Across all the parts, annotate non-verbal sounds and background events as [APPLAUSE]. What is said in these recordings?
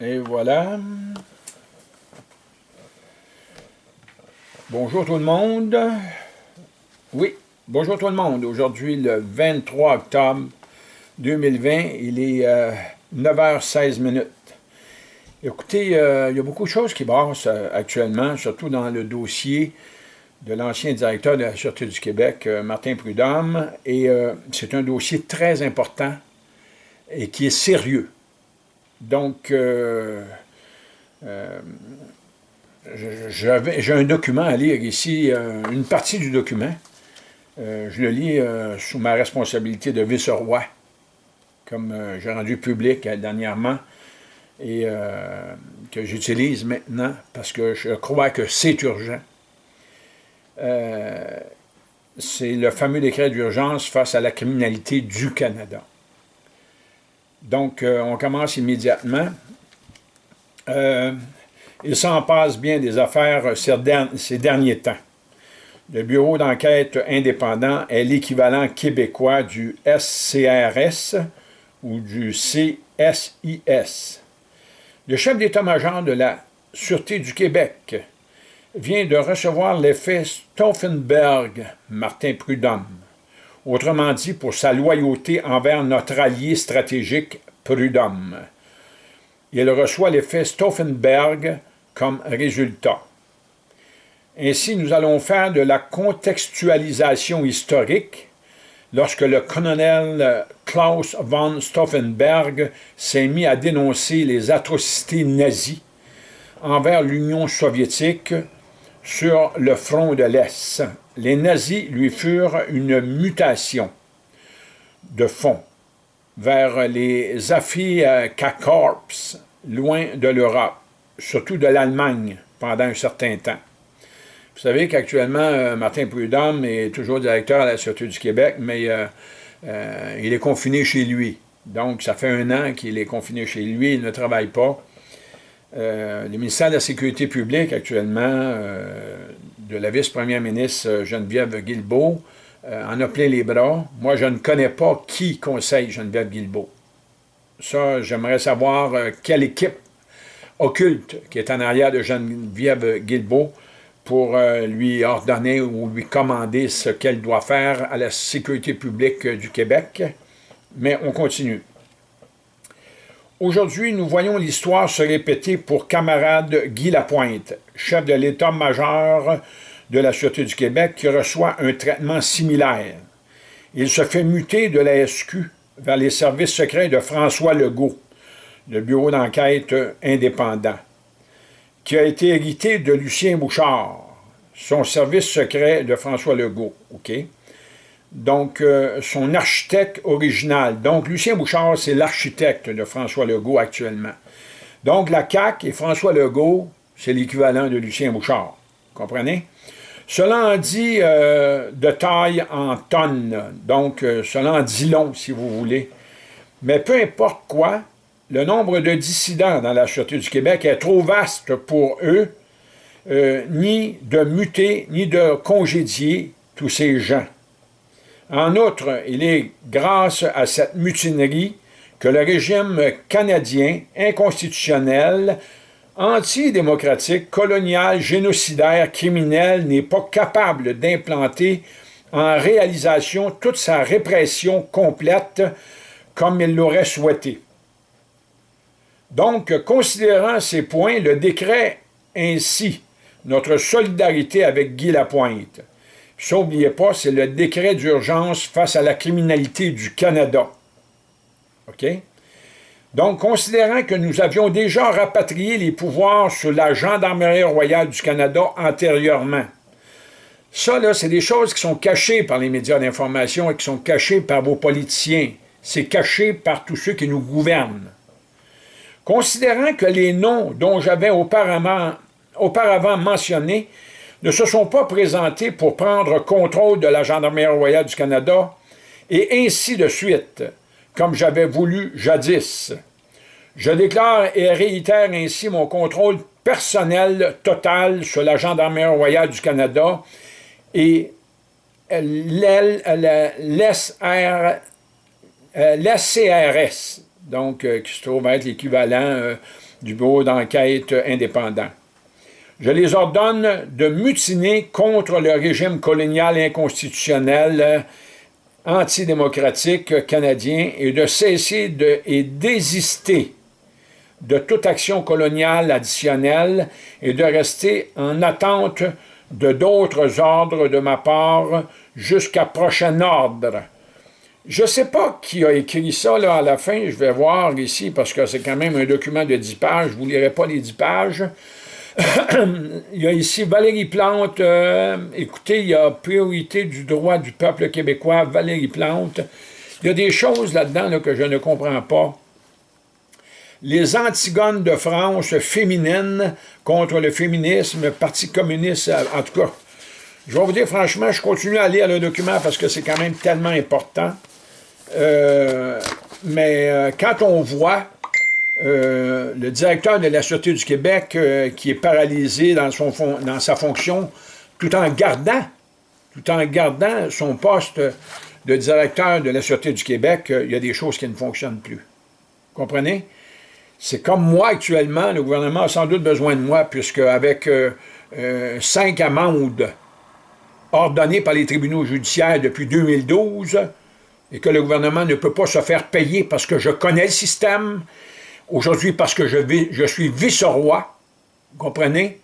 Et voilà. Bonjour tout le monde. Oui, bonjour tout le monde. Aujourd'hui, le 23 octobre 2020, il est 9h16 euh. Écoutez, euh, il y a beaucoup de choses qui brassent euh, actuellement, surtout dans le dossier de l'ancien directeur de la Sûreté du Québec, Martin Prudhomme, et c'est un dossier très important et qui est sérieux. Donc, euh, euh, j'ai un document à lire ici, euh, une partie du document. je le lis sous ma responsabilité de vice-roi, comme j'ai rendu public dernièrement, et que j'utilise maintenant parce que je crois que c'est urgent. c'est le fameux décret d'urgence face à la criminalité du Canada. Donc, euh, on commence immédiatement. Euh, il s'en passe bien des affaires ces, derniers temps. Le Bureau d'enquête indépendant est l'équivalent québécois du SCRS ou du CSIS. Le chef d'état-major de la Sûreté du Québec vient de recevoir l'effet Stauffenberg, Martin Prudhomme, autrement dit pour sa loyauté envers notre allié stratégique Prudhomme. Il reçoit l'effet Stauffenberg comme résultat. Ainsi, nous allons faire de la contextualisation historique lorsque le colonel Klaus von Stauffenberg s'est mis à dénoncer les atrocités nazies envers l'Union soviétique sur le front de l'Est les nazis lui furent une mutation de fond vers les Afri-K-Corps, loin de l'Europe, surtout de l'Allemagne, pendant un certain temps. Vous savez qu'actuellement, euh, Martin Prudhomme est toujours directeur à la Sûreté du Québec, mais euh, euh, il est confiné chez lui. Donc, ça fait un an qu'il est confiné chez lui, il ne travaille pas. Le ministère de la Sécurité publique, actuellement, de la vice-première ministre euh, Geneviève Guilbeault euh, en a plein les bras. Moi, je ne connais pas qui conseille Geneviève Guilbeault. Ça, j'aimerais savoir euh, quelle équipe occulte qui est en arrière de Geneviève Guilbeault pour lui ordonner ou lui commander ce qu'elle doit faire à la sécurité publique du Québec. Mais on continue. Aujourd'hui, nous voyons l'histoire se répéter pour camarade Guy Lapointe, chef de l'état-major de la Sûreté du Québec, qui reçoit un traitement similaire. Il se fait muter de la SQ vers les services secrets de François Legault, le bureau d'enquête indépendant, qui a été hérité de Lucien Bouchard, son service secret de François Legault. OK? Donc euh, son architecte original. Donc, Lucien Bouchard, c'est l'architecte de François Legault actuellement. Donc, la CAQ et François Legault, c'est l'équivalent de Lucien Bouchard. Comprenez? Cela en dit euh, de taille en tonnes, donc euh, cela en dit long, si vous voulez. Mais peu importe quoi, le nombre de dissidents dans la Sûreté du Québec est trop vaste pour eux, ni de muter, ni de congédier tous ces gens. En outre, il est grâce à cette mutinerie que le régime canadien inconstitutionnel, antidémocratique, colonial, génocidaire, criminel n'est pas capable d'implanter en réalisation toute sa répression complète comme il l'aurait souhaité. Donc, considérant ces points, le ainsi notre solidarité avec Guy Lapointe, ça, n'oubliez pas, c'est le décret d'urgence face à la criminalité du Canada. OK? Donc, considérant que nous avions déjà rapatrié les pouvoirs sur la Gendarmerie royale du Canada antérieurement, ça, là, c'est des choses qui sont cachées par les médias d'information et qui sont cachées par vos politiciens. C'est caché par tous ceux qui nous gouvernent. Considérant que les noms dont j'avais auparavant, auparavant mentionnés ne se sont pas présentés pour prendre contrôle de la Gendarmerie royale du Canada, et ainsi de suite, comme j'avais voulu jadis. Je déclare et réitère ainsi mon contrôle personnel total sur la Gendarmerie royale du Canada et l'SCRS, donc qui se trouve être l'équivalent du bureau d'enquête indépendant. Je les ordonne de mutiner contre le régime colonial inconstitutionnel antidémocratique canadien et de cesser et désister de toute action coloniale additionnelle et de rester en attente de d'autres ordres de ma part jusqu'à prochain ordre. Je ne sais pas qui a écrit ça à la fin, je vais voir ici, parce que c'est quand même un document de 10 pages, je ne vous lirai pas les 10 pages. Il y a ici Valérie Plante, euh, écoutez, il y a priorité du droit du peuple québécois, Valérie Plante. Il y a des choses là-dedans que je ne comprends pas les Antigones de France féminines contre le féminisme, Parti communiste, en tout cas. Je vais vous dire franchement, je continue à lire le document parce que c'est quand même tellement important. Euh, mais euh, quand on voit euh, le directeur de la Sûreté du Québec qui est paralysé dans, son dans sa fonction, tout en gardant, tout en gardant son poste de directeur de la Sûreté du Québec, il y a des choses qui ne fonctionnent plus. Vous comprenez? C'est comme moi actuellement, le gouvernement a sans doute besoin de moi, puisque avec euh, euh, cinq amendes ordonnées par les tribunaux judiciaires depuis 2012, et que le gouvernement ne peut pas se faire payer parce que je connais le système, aujourd'hui parce que je, suis vice-roi, vous comprenez?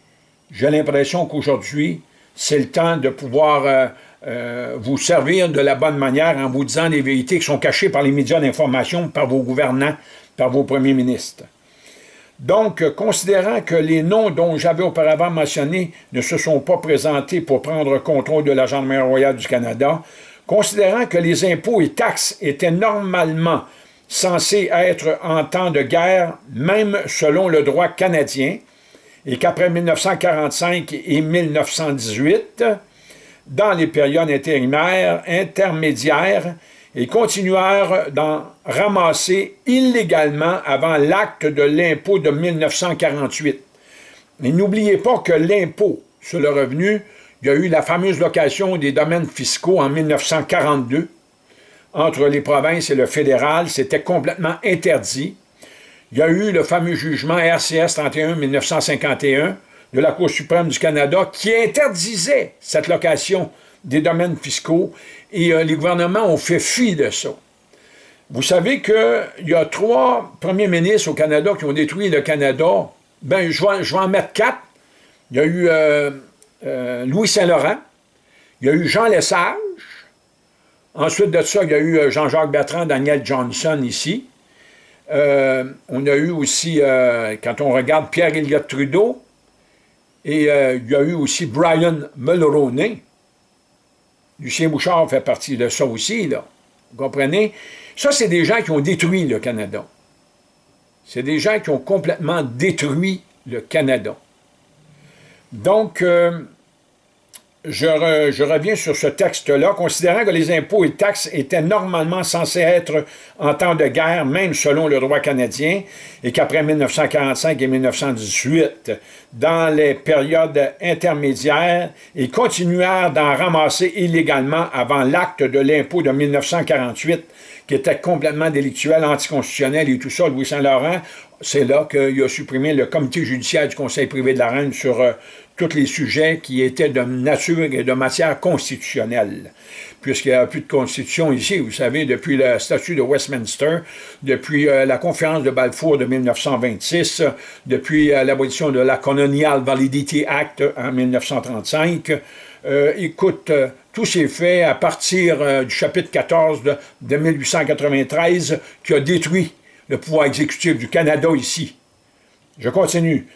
J'ai l'impression qu'aujourd'hui, c'est le temps de pouvoir euh, vous servir de la bonne manière en vous disant les vérités qui sont cachées par les médias d'information, par vos gouvernants, par vos premiers ministres. Donc, considérant que les noms dont j'avais auparavant mentionné ne se sont pas présentés pour prendre contrôle de la Gendarmerie royale du Canada, considérant que les impôts et taxes étaient normalement censés être en temps de guerre, même selon le droit canadien, et qu'après 1945 et 1918, dans les périodes intérimaires, intermédiaires, ils continuèrent d'en ramasser illégalement avant l'acte de l'impôt de 1948. Mais n'oubliez pas que l'impôt sur le revenu, il y a eu la fameuse location des domaines fiscaux en 1942 entre les provinces et le fédéral, c'était complètement interdit. Il y a eu le fameux jugement RCS 31-1951 de la Cour suprême du Canada qui interdisait cette location des domaines fiscaux et euh, les gouvernements ont fait fi de ça. Vous savez qu'il y a trois premiers ministres au Canada qui ont détruit le Canada. Ben, je vais, en mettre quatre. Il y a eu euh, euh, Louis Saint-Laurent, il y a eu Jean Lesage, ensuite de ça, il y a eu Jean-Jacques Bertrand, Daniel Johnson ici. on a eu aussi, quand on regarde Pierre Elliott Trudeau, et il y a eu aussi Brian Mulroney, Lucien Bouchard fait partie de ça aussi, là. Vous comprenez? Ça, c'est des gens qui ont détruit le Canada. C'est des gens qui ont complètement détruit le Canada. Donc, euh, je, reviens sur ce texte-là, considérant que les impôts et taxes étaient normalement censés être en temps de guerre, même selon le droit canadien, et qu'après 1945 et 1918, dans les périodes intermédiaires, ils continuèrent d'en ramasser illégalement avant l'acte de l'impôt de 1948, qui était complètement délictuel, anticonstitutionnel et tout ça, Louis Saint-Laurent, c'est là qu'il a supprimé le comité judiciaire du Conseil privé de la Reine sur euh, tous les sujets qui étaient de nature et de matière constitutionnelle. Puisqu'il n'y a plus de constitution ici, vous savez, depuis le statut de Westminster, depuis euh, la conférence de Balfour de 1926, depuis euh, l'abolition de la Colonial Validity Act en 1935, euh, écoute, tous ces faits à partir du chapitre 14 de, de 1893 qui a détruit le pouvoir exécutif du Canada ici. Je continue.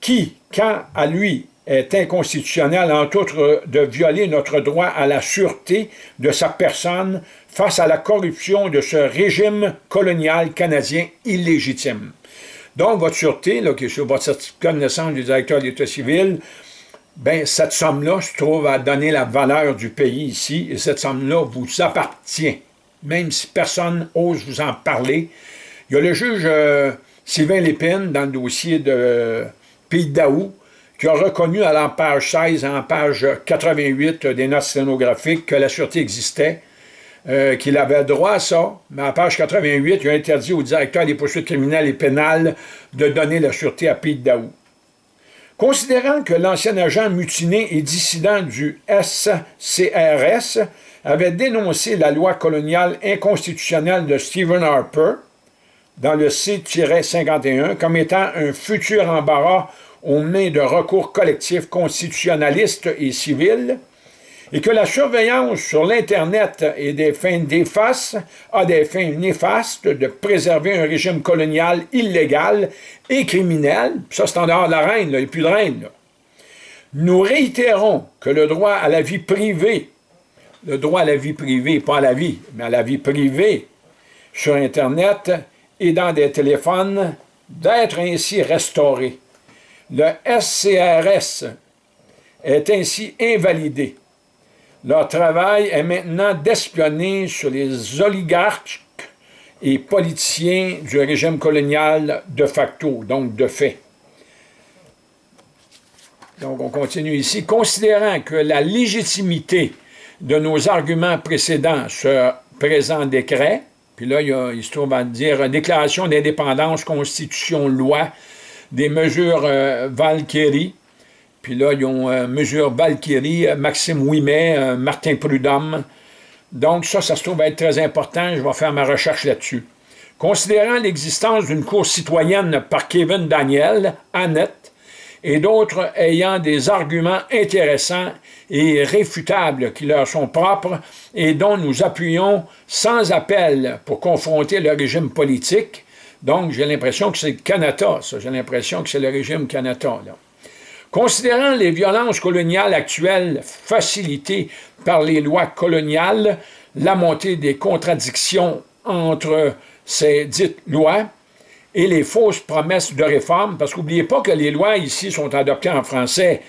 Qui, quand à lui est inconstitutionnel, entre autres, de violer notre droit à la sûreté de sa personne face à la corruption de ce régime colonial canadien illégitime. Donc, votre sûreté, qui est sur votre certificat de naissance du directeur de l'État civil, ben, cette somme-là se trouve à donner la valeur du pays ici, et cette somme-là vous appartient, même si personne ose vous en parler. Il y a le juge euh, Sylvain Lépine, dans le dossier de Pays d'Aou, qui a reconnu à la page 16 et en page 88 des notes sténographiques que la sûreté existait. euh, qu'il avait droit à ça, mais à page 88, il a interdit au directeur des poursuites criminelles et pénales de donner la sûreté à Pete Daou. Considérant que l'ancien agent mutiné et dissident du SCRS avait dénoncé la loi coloniale inconstitutionnelle de Stephen Harper, dans le C-51, comme étant un futur embarras aux mains de recours collectifs constitutionnalistes et civils, et que la surveillance sur l'Internet et des fins d'efface a des fins néfastes de préserver un régime colonial illégal et criminel, ça c'est en dehors de la reine, il n'y a plus de reine. Nous réitérons que le droit à la vie privée, le droit à la vie privée, pas à la vie, mais à la vie privée sur Internet et dans des téléphones, d'être ainsi restauré. Le SCRS est ainsi invalidé leur travail est maintenant d'espionner sur les oligarques et politiciens du régime colonial de facto, donc de fait. Donc, on continue ici. Considérant que la légitimité de nos arguments précédents sur présent décret, puis là, il, se trouve à dire déclaration d'indépendance, constitution, loi, des mesures euh, Valkyrie, puis là, ils ont euh, Mesure Valkyrie, euh, Maxime Ouimet, Martin Prudhomme. Donc ça, ça se trouve être très important. Je vais faire ma recherche là-dessus. Considérant l'existence d'une cour citoyenne par Kevin Daniel, Annette, et d'autres ayant des arguments intéressants et réfutables qui leur sont propres et dont nous appuyons sans appel pour confronter le régime politique. Donc, j'ai l'impression que c'est le Canada, ça. J'ai l'impression que c'est le régime Canada, là. Considérant les violences coloniales actuelles facilitées par les lois coloniales, la montée des contradictions entre ces dites lois et les fausses promesses de réforme, parce qu'oubliez pas que les lois ici sont adoptées en français,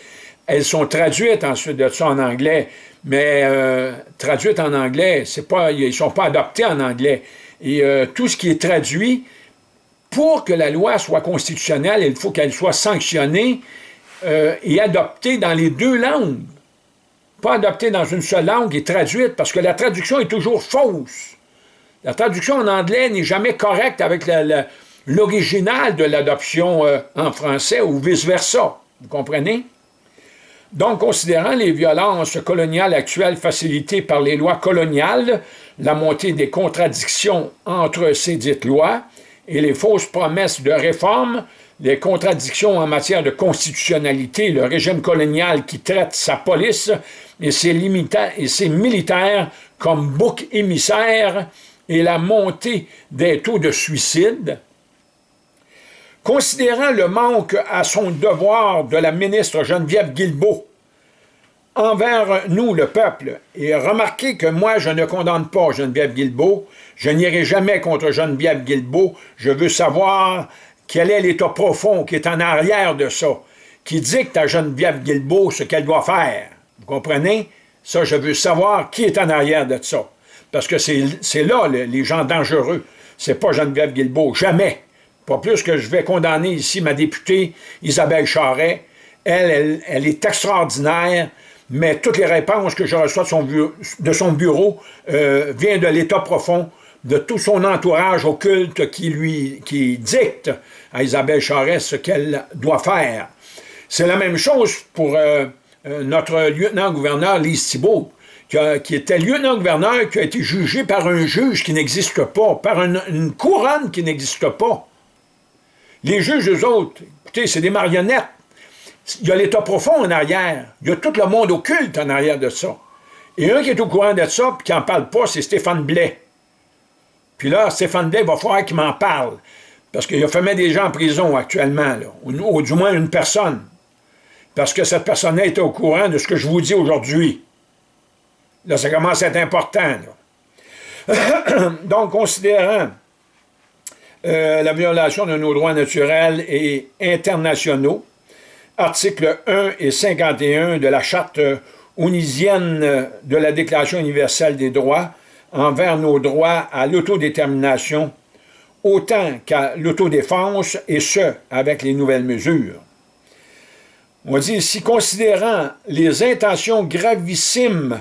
elles sont traduites ensuite de ça en anglais, mais euh, traduites en anglais, c'est pas, ils ne sont pas adoptés en anglais. Et euh, tout ce qui est traduit, pour que la loi soit constitutionnelle, il faut qu'elle soit sanctionnée euh, et adoptée dans les deux langues. Pas adoptée dans une seule langue et traduite, parce que la traduction est toujours fausse. La traduction en anglais n'est jamais correcte avec l'original de l'adoption euh, en français ou vice-versa. Vous comprenez? Donc, considérant les violences coloniales actuelles facilitées par les lois coloniales, la montée des contradictions entre ces dites lois et les fausses promesses de réforme, les contradictions en matière de constitutionnalité, le régime colonial qui traite sa police et ses, militaires comme bouc émissaire et la montée des taux de suicide, considérant le manque à son devoir de la ministre Geneviève Guilbeault envers nous, le peuple, et remarquez que moi, je ne condamne pas Geneviève Guilbeault, je n'irai jamais contre Geneviève Guilbeault, je veux savoir quel est l'état profond qui est en arrière de ça, qui dicte à Geneviève Guilbeault ce qu'elle doit faire. Vous comprenez? Ça, je veux savoir qui est en arrière de ça. Parce que c'est là les gens dangereux. C'est pas Geneviève Guilbeault, jamais. Pas plus que je vais condamner ici ma députée Isabelle Charret. Elle, elle, est extraordinaire, mais toutes les réponses que je reçois de son bureau, euh, viennent de l'état profond de tout son entourage occulte qui lui dicte à Isabelle Charest ce qu'elle doit faire. C'est la même chose pour euh, euh, notre lieutenant-gouverneur Lise Thibault, qui, était lieutenant-gouverneur, qui a été jugé par un juge qui n'existe pas, par une, couronne qui n'existe pas. Les juges, eux autres, écoutez, c'est des marionnettes. Il y a l'État profond en arrière. Il y a tout le monde occulte en arrière de ça. Et un qui est au courant de ça, et qui n'en parle pas, c'est Stéphane Blais. Puis là, Stéphane Blais va falloir qu'il m'en parle. Parce qu'il a fait mettre des gens en prison actuellement, ou, du moins une personne. Parce que cette personne-là était au courant de ce que je vous dis aujourd'hui. Là, ça commence à être important. [COUGHS] Donc, considérant euh, la violation de nos droits naturels et internationaux, articles 1 et 51 de la Charte onisienne de la Déclaration universelle des droits, envers nos droits à l'autodétermination, autant qu'à l'autodéfense, et ce, avec les nouvelles mesures. On dit ici, considérant les intentions gravissimes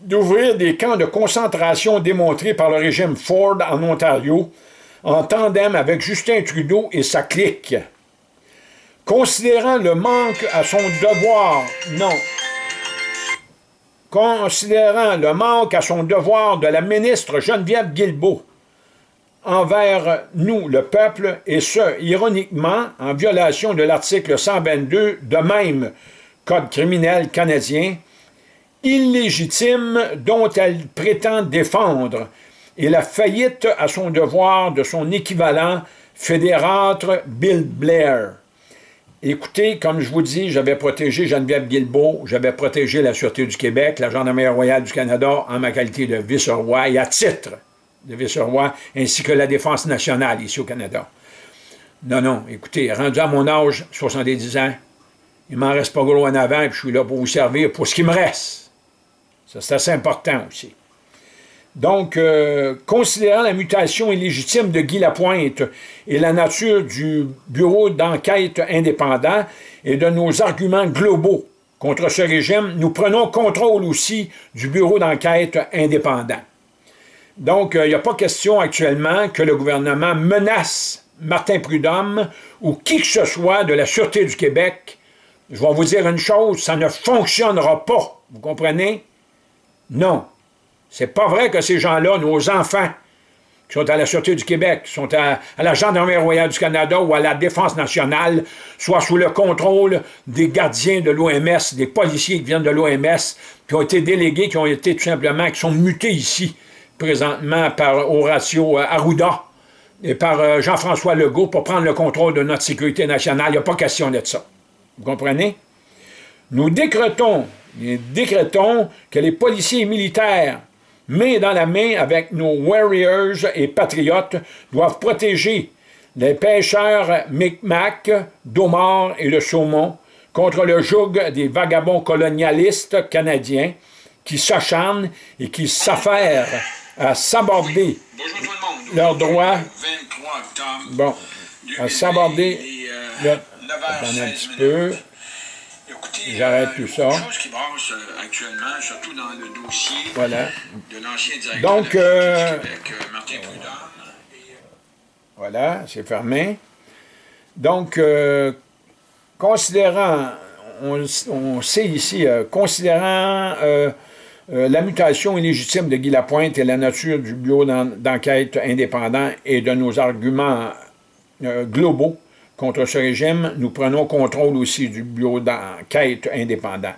d'ouvrir des camps de concentration démontrés par le régime Ford en Ontario, en tandem avec Justin Trudeau et sa clique. Considérant le manque à son devoir, non, considérant le manque à son devoir de la ministre Geneviève Guilbeault envers nous, le peuple, et ce, ironiquement, en violation de l'article 122 de même Code criminel canadien, illégitime dont elle prétend défendre, et la faillite à son devoir de son équivalent fédérateur Bill Blair. Écoutez, comme je vous dis, j'avais protégé Geneviève Guilbeault, j'avais protégé la Sûreté du Québec, la Gendarmerie royale du Canada en ma qualité de vice-roi et à titre de vice-roi, ainsi que la Défense nationale ici au Canada. Non, non, écoutez, rendu à mon âge, 70 ans, il m'en reste pas gros en avant, puis je suis là pour vous servir pour ce qui me reste. Ça, c'est assez important aussi. Donc, euh, considérant la mutation illégitime de Guy Lapointe et la nature du bureau d'enquête indépendant et de nos arguments globaux contre ce régime, nous prenons contrôle aussi du bureau d'enquête indépendant. Donc, euh, il n'y a pas question actuellement que le gouvernement menace Martin Prudhomme ou qui que ce soit de la Sûreté du Québec. Je vais vous dire une chose, ça ne fonctionnera pas. Vous comprenez? Non. C'est pas vrai que ces gens-là, nos enfants, qui sont à la Sûreté du Québec, qui sont à, la Gendarmerie royale du Canada ou à la Défense nationale, soient sous le contrôle des gardiens de l'OMS, des policiers qui viennent de l'OMS, qui ont été délégués, qui ont été tout simplement, qui sont mutés ici, présentement, par Horacio euh, Arruda et par euh, Jean-François Legault pour prendre le contrôle de notre sécurité nationale. Il n'y a pas question de ça. Vous comprenez? Nous décrétons, nous décrétons que les policiers militaires main dans la main avec nos warriors et patriotes, doivent protéger les pêcheurs Micmac, d'Omar et de saumon contre le joug des vagabonds colonialistes canadiens qui s'acharnent et qui s'affairent à s'aborder leurs droits. Bon, à s'aborder. Peu. J'arrête tout ça. Chose qui brasse euh, actuellement, surtout dans le dossier voilà. de l'ancien directeur Donc, de euh, euh, Martin Prudhomme. Voilà, c'est fermé. Donc, considérant, on, sait ici, considérant la mutation illégitime de Guy Lapointe et la nature du bureau d'enquête indépendant et de nos arguments globaux, Contre ce régime, nous prenons contrôle aussi du bureau d'enquête indépendant.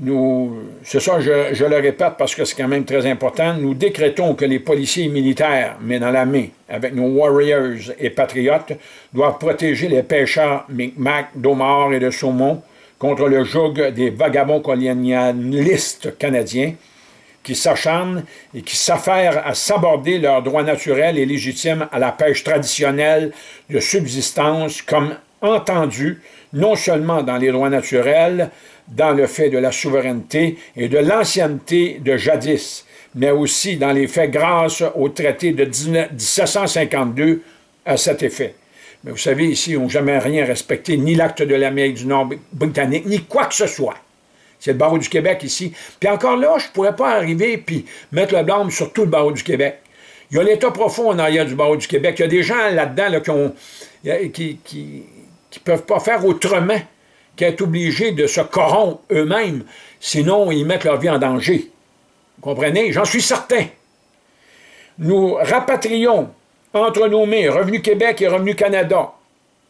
Nous, c'est ça, je, le répète parce que c'est quand même très important, nous décrétons que les policiers militaires, mais dans la main, avec nos warriors et patriotes, doivent protéger les pêcheurs Micmac, d'Omar et de saumon contre le joug des vagabonds colonialistes canadiens qui s'acharnent et qui s'affairent à s'aborder leurs droits naturels et légitimes à la pêche traditionnelle de subsistance comme entendu, non seulement dans les droits naturels, dans le fait de la souveraineté et de l'ancienneté de jadis, mais aussi dans les faits grâce au traité de 1752 à cet effet. Mais vous savez, ici, ils n'ont jamais rien respecté, ni l'acte de l'Amérique du Nord britannique, ni quoi que ce soit. C'est le barreau du Québec ici. Puis encore là, je ne pourrais pas arriver puis mettre le blâme sur tout le barreau du Québec. Il y a l'État profond en arrière du barreau du Québec. Il y a des gens là-dedans qui qui, qui, peuvent pas faire autrement qu'être obligés de se corrompre eux-mêmes, sinon ils mettent leur vie en danger. Vous comprenez? J'en suis certain. Nous rapatrions entre nos mains Revenu Québec et Revenu Canada,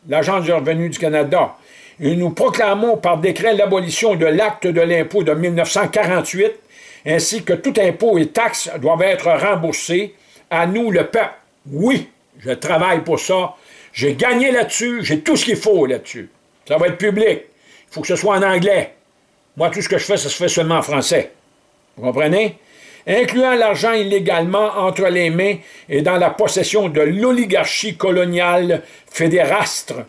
l'Agence du revenu du Canada, et nous proclamons par décret l'abolition de l'acte de l'impôt de 1948, ainsi que tout impôt et taxes doivent être remboursés à nous, le peuple. Oui, je travaille pour ça. J'ai gagné là-dessus, j'ai tout ce qu'il faut là-dessus. Ça va être public. Il faut que ce soit en anglais. Moi, tout ce que je fais, ça se fait seulement en français. Vous comprenez? Incluant l'argent illégalement entre les mains et dans la possession de l'oligarchie coloniale fédérastre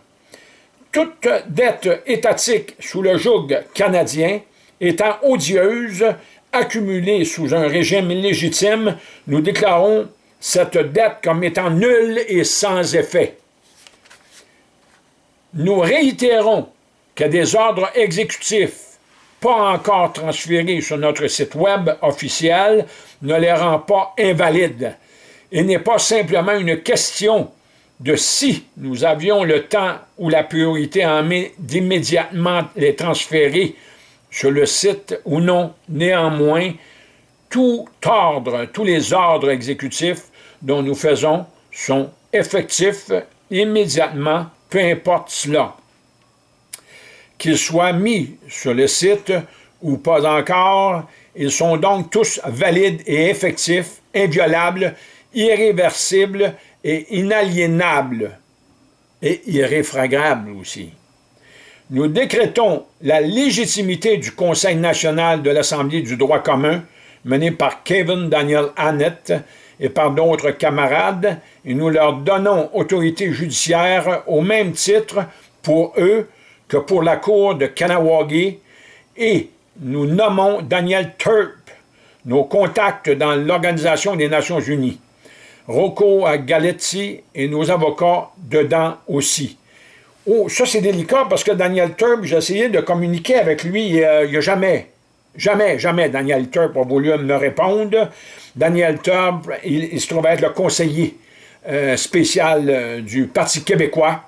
toute dette étatique sous le joug canadien étant odieuse, accumulée sous un régime illégitime, nous déclarons cette dette comme étant nulle et sans effet. Nous réitérons que des ordres exécutifs pas encore transférés sur notre site web officiel ne les rend pas invalides. Il n'est pas simplement une question de si nous avions le temps ou la priorité d'immédiatement les transférer sur le site ou non. Néanmoins, tout ordre, tous les ordres exécutifs dont nous faisons sont effectifs immédiatement, peu importe cela. Qu'ils soient mis sur le site ou pas encore, ils sont donc tous valides et effectifs, inviolables, irréversibles et inaliénables, et irréfragables aussi. Nous décrétons la légitimité du Conseil national de l'Assemblée du droit commun, mené par Kevin Daniel Annett et par d'autres camarades, et nous leur donnons autorité judiciaire au même titre pour eux que pour la Cour de Kanawagi, et nous nommons Daniel Turp, nos contacts dans l'Organisation des Nations Unies. Rocco Galetti et nos avocats dedans aussi. Oh, ça c'est délicat parce que Daniel Turp, j'ai essayé de communiquer avec lui, il n'y a, jamais, jamais, jamais Daniel Turp a voulu me répondre. Daniel Turp, il, se trouvait être le conseiller euh, spécial euh, du Parti québécois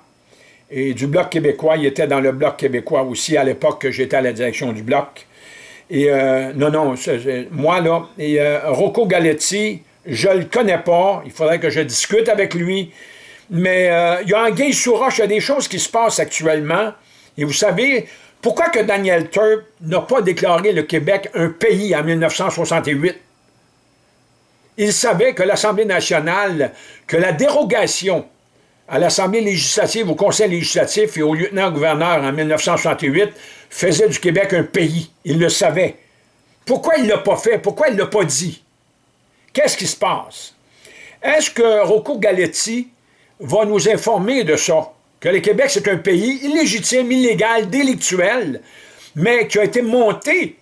et du Bloc québécois. Il était dans le Bloc québécois aussi à l'époque que j'étais à la direction du Bloc. Et euh, non, non, moi là, et Rocco Galetti, je ne le connais pas, il faudrait que je discute avec lui, mais euh, il y a un gay sous roche, il y a des choses qui se passent actuellement, et vous savez, pourquoi que Daniel Turp n'a pas déclaré le Québec un pays en 1968? Il savait que l'Assemblée nationale, que la dérogation à l'Assemblée législative, au Conseil législatif et au lieutenant-gouverneur en 1968 faisait du Québec un pays. Il le savait. Pourquoi il ne l'a pas fait? Pourquoi il ne l'a pas dit? Qu'est-ce qui se passe? Est-ce que Rocco Galetti va nous informer de ça? Que le Québec, c'est un pays illégitime, illégal, délictuel, mais qui a été monté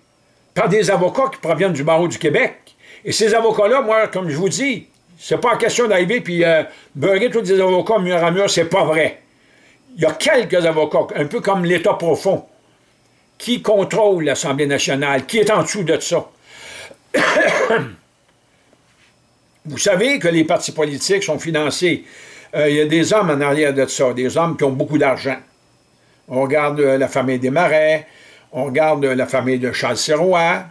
par des avocats qui proviennent du barreau du Québec. Et ces avocats-là, moi, comme je vous dis, c'est pas question d'arriver puis euh, beurrer tous les avocats mur à mur, c'est pas vrai. Il y a quelques avocats, un peu comme l'État profond, qui contrôlent l'Assemblée nationale, qui est en dessous de ça. [COUGHS] [COUGHS] Vous savez que les partis politiques sont financés. Euh, il y a des hommes en arrière de ça, des hommes qui ont beaucoup d'argent. On regarde euh, la famille des Marais, on regarde euh, la famille de Charles Serrois,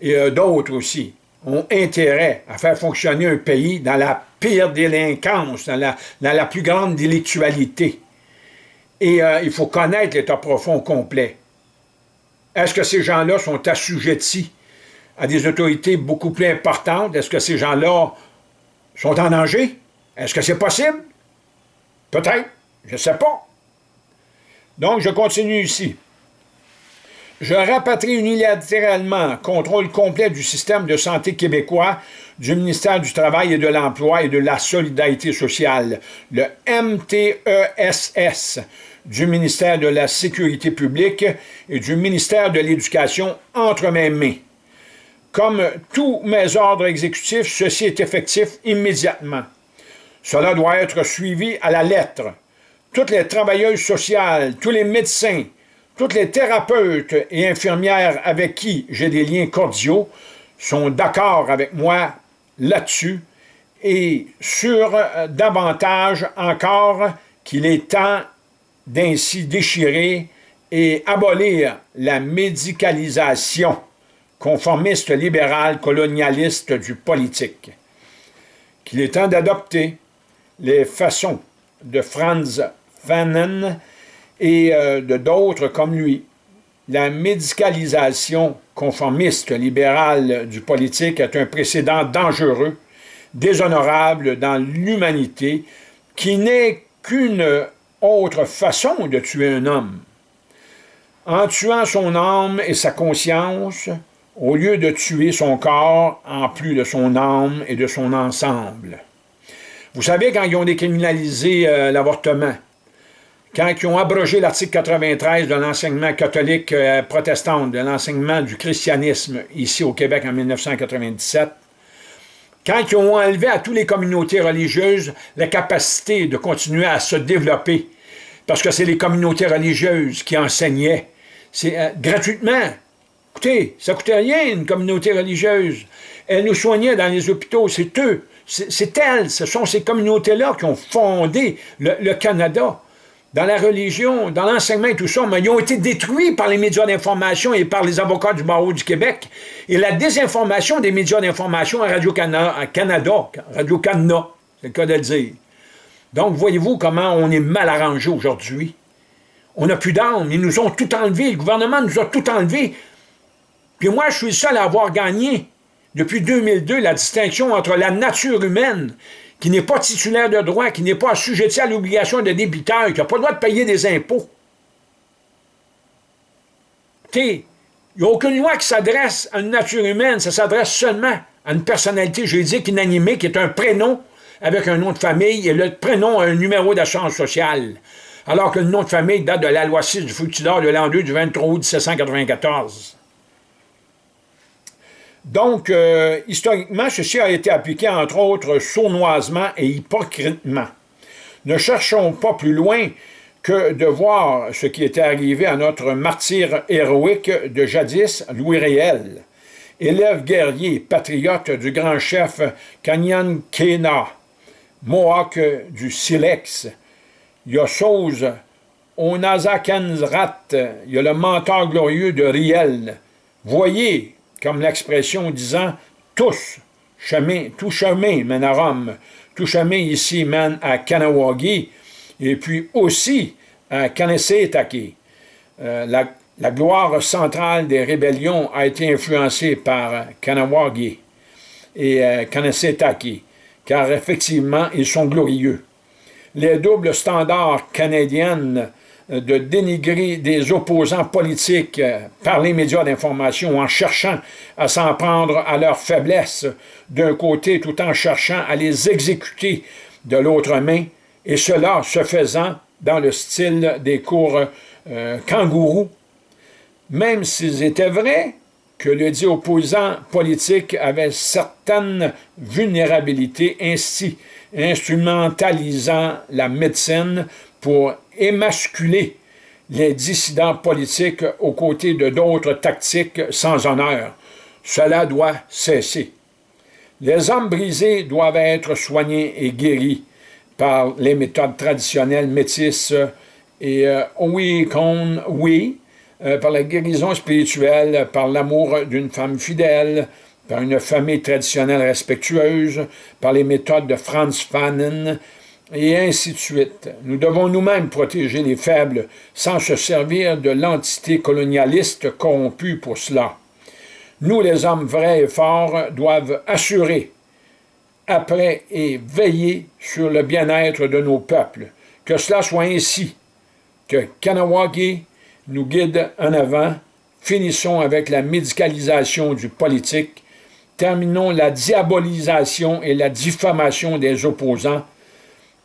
et d'autres aussi ont intérêt à faire fonctionner un pays dans la pire délinquance, dans la, dans la plus grande délictualité. Et il faut connaître l'état profond complet. Est-ce que ces gens-là sont assujettis à des autorités beaucoup plus importantes? Est-ce que ces gens-là sont en danger? Est-ce que c'est possible? Peut-être. Je ne sais pas. Donc, je continue ici. Je rapatrie unilatéralement contrôle complet du système de santé québécois, du ministère du Travail et de l'Emploi et de la Solidarité sociale, le MTESS, du ministère de la Sécurité publique et du ministère de l'Éducation entre mes mains. Comme tous mes ordres exécutifs, ceci est effectif immédiatement. Cela doit être suivi à la lettre. Toutes les travailleuses sociales, tous les médecins, toutes les thérapeutes et infirmières avec qui j'ai des liens cordiaux sont d'accord avec moi là-dessus et sur euh, davantage encore qu'il est temps d'ainsi déchirer et abolir la médicalisation conformiste libéral colonialiste du politique, qu'il est temps d'adopter les façons de Franz Fanon et euh, de d'autres comme lui. La médicalisation conformiste libérale du politique est un précédent dangereux, déshonorable dans l'humanité, qui n'est qu'une autre façon de tuer un homme. En tuant son âme et sa conscience, au lieu de tuer son corps en plus de son âme et de son ensemble. Vous savez, quand ils ont décriminalisé euh, l'avortement, quand ils ont abrogé l'article 93 de l'enseignement catholique euh, protestant, de l'enseignement du christianisme ici au Québec en 1997, quand ils ont enlevé à toutes les communautés religieuses la capacité de continuer à se développer, parce que c'est les communautés religieuses qui enseignaient, c'est euh, gratuitement, Écoutez, ça coûtait rien, une communauté religieuse. Elle nous soignait dans les hôpitaux, c'est eux, c'est elles, ce sont ces communautés-là qui ont fondé le, Canada dans la religion, dans l'enseignement et tout ça, mais ils ont été détruits par les médias d'information et par les avocats du barreau du Québec. Et la désinformation des médias d'information à Radio-Canada, Radio-Canada, c'est le cas de le dire. Donc, voyez-vous comment on est mal arrangé aujourd'hui? On n'a plus d'armes, ils nous ont tout enlevé, le gouvernement nous a tout enlevé. Puis moi, je suis le seul à avoir gagné, depuis 2002, la distinction entre la nature humaine, qui n'est pas titulaire de droit, qui n'est pas assujetti à l'obligation de débiteur, qui n'a pas le droit de payer des impôts. Il n'y a aucune loi qui s'adresse à une nature humaine, ça s'adresse seulement à une personnalité juridique inanimée qui est un prénom avec un nom de famille et le prénom a un numéro d'assurance sociale. Alors que le nom de famille date de la loi 6 du Fructidor de l'an 2 du 23 août 1794. Donc, euh, historiquement, ceci a été appliqué, entre autres, sournoisement et hypocritement. Ne cherchons pas plus loin que de voir ce qui était arrivé à notre martyr héroïque de jadis, Louis Réel, élève guerrier, patriote du grand chef Kanyan Kena, Mohawk du Silex. Il y a chose, Onazakenzrat, il y a le mentor glorieux de Riel. Voyez, comme l'expression disant « tous, chemin, tout chemin mène à Rome, tout chemin ici mène à Kanawagi, et puis aussi à Kanesetake. Euh, la, gloire centrale des rébellions a été influencée par Kanawagi et euh, car effectivement, ils sont glorieux. Les doubles standards canadiennes de dénigrer des opposants politiques euh, par les médias d'information en cherchant à s'en prendre à leur faiblesse d'un côté tout en cherchant à les exécuter de l'autre main, et cela se faisant dans le style des cours euh, kangourous. Même s'ils étaient vrais que le dit opposant politique avait certaines vulnérabilités, ainsi instrumentalisant la médecine pour émasculer les dissidents politiques aux côtés de d'autres tactiques sans honneur. Cela doit cesser. Les hommes brisés doivent être soignés et guéris par les méthodes traditionnelles métisses et euh, oui, oui, euh, par la guérison spirituelle, par l'amour d'une femme fidèle, par une famille traditionnelle respectueuse, par les méthodes de Franz Fanon, et ainsi de suite. Nous devons nous-mêmes protéger les faibles sans se servir de l'entité colonialiste corrompue pour cela. Nous, les hommes vrais et forts, doivent assurer, après et veiller sur le bien-être de nos peuples. Que cela soit ainsi, que Kanawagi nous guide en avant, finissons avec la médicalisation du politique, terminons la diabolisation et la diffamation des opposants,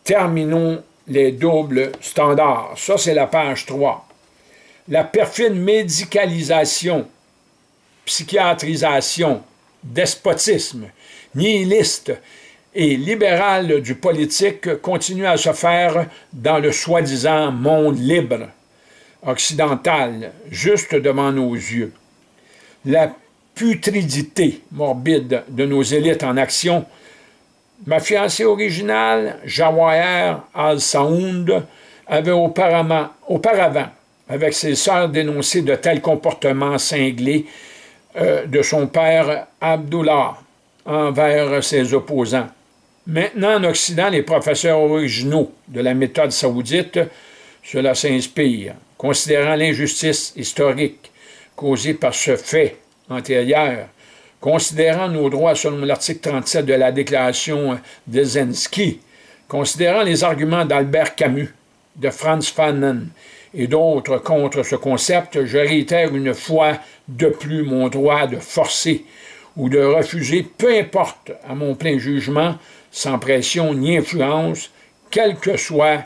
terminons les doubles standards. Ça, c'est la page 3. La perfide médicalisation, psychiatrisation, despotisme, nihiliste et libéral du politique continue à se faire dans le soi-disant monde libre, occidental, juste devant nos yeux. La putridité morbide de nos élites en action Ma fiancée originale, Jawahir al-Saoud, avait auparavant, auparavant, avec ses sœurs, dénoncé de tels comportements cinglés euh, de son père Abdullah envers ses opposants. Maintenant, en Occident, les professeurs originaux de la méthode saoudite, cela s'inspire, considérant l'injustice historique causée par ce fait antérieur, considérant nos droits selon l'article 37 de la Déclaration de Zensky, considérant les arguments d'Albert Camus, de Franz Fanon et d'autres contre ce concept, je réitère une fois de plus mon droit de forcer ou de refuser, peu importe, à mon plein jugement, sans pression ni influence, quelle que soit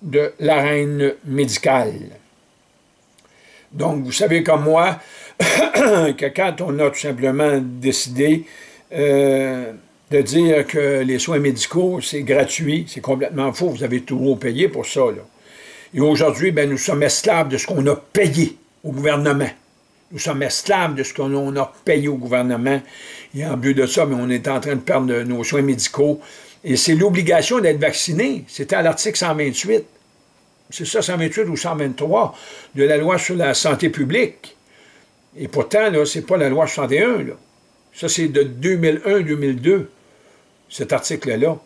de l'arène médicale. Donc, vous savez comme moi, [COUGHS] que quand on a tout simplement décidé euh, de dire que les soins médicaux, c'est gratuit, c'est complètement faux, vous avez tout payé pour ça. Et aujourd'hui, ben, nous sommes esclaves de ce qu'on a payé au gouvernement. Nous sommes esclaves de ce qu'on a payé au gouvernement. Et en but de ça, mais on est en train de perdre nos soins médicaux. Et c'est l'obligation d'être vacciné. C'était à l'article 128. C'est ça, 128 ou 123 de la loi sur la santé publique. Et pourtant, ce n'est pas la loi 61. Là. Ça, c'est de 2001-2002, cet article-là,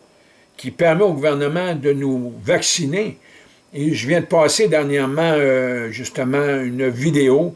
qui permet au gouvernement de nous vacciner. Et je viens de passer dernièrement, euh, justement, une vidéo